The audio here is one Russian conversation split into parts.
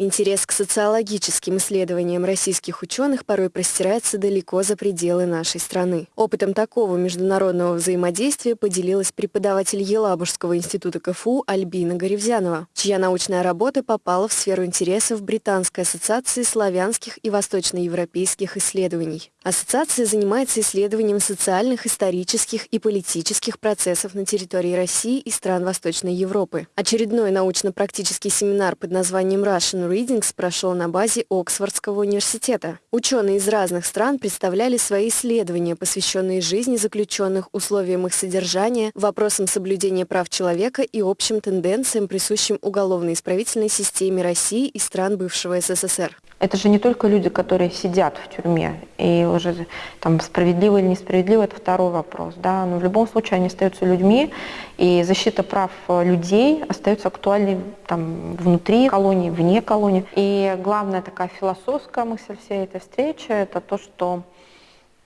Интерес к социологическим исследованиям российских ученых порой простирается далеко за пределы нашей страны. Опытом такого международного взаимодействия поделилась преподаватель Елабужского института КФУ Альбина Горевзянова, чья научная работа попала в сферу интересов Британской ассоциации славянских и восточноевропейских исследований. Ассоциация занимается исследованием социальных, исторических и политических процессов на территории России и стран Восточной Европы. Очередной научно-практический семинар под названием Russian Readings прошел на базе Оксфордского университета. Ученые из разных стран представляли свои исследования, посвященные жизни заключенных, условиям их содержания, вопросам соблюдения прав человека и общим тенденциям, присущим уголовно-исправительной системе России и стран бывшего СССР. Это же не только люди, которые сидят в тюрьме, и уже там справедливо или несправедливо, это второй вопрос, да, но в любом случае они остаются людьми, и защита прав людей остается актуальной там внутри колонии, вне колонии. И главная такая философская мысль всей этой встречи, это то, что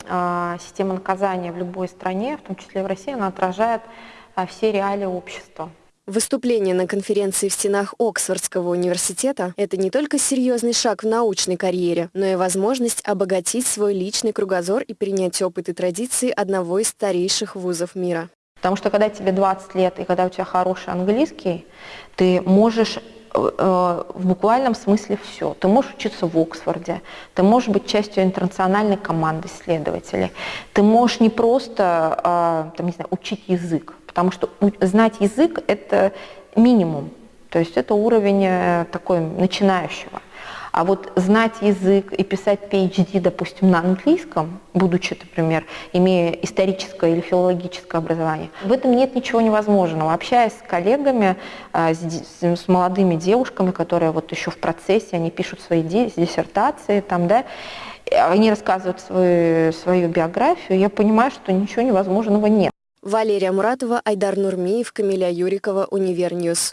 э, система наказания в любой стране, в том числе в России, она отражает э, все реалии общества. Выступление на конференции в стенах Оксфордского университета – это не только серьезный шаг в научной карьере, но и возможность обогатить свой личный кругозор и принять опыт и традиции одного из старейших вузов мира. Потому что когда тебе 20 лет и когда у тебя хороший английский, ты можешь в буквальном смысле все. Ты можешь учиться в Оксфорде, ты можешь быть частью интернациональной команды исследователей, ты можешь не просто э, там, не знаю, учить язык, потому что знать язык – это минимум, то есть это уровень э, такой начинающего. А вот знать язык и писать PhD, допустим, на английском, будучи, например, имея историческое или филологическое образование, в этом нет ничего невозможного. Общаясь с коллегами, э, с молодыми девушками, которые вот еще в процессе, они пишут свои диссертации, там, да, они рассказывают свою, свою биографию, я понимаю, что ничего невозможного нет. Валерия Муратова, Айдар Нурмиев, Камиля Юрикова, Univer News.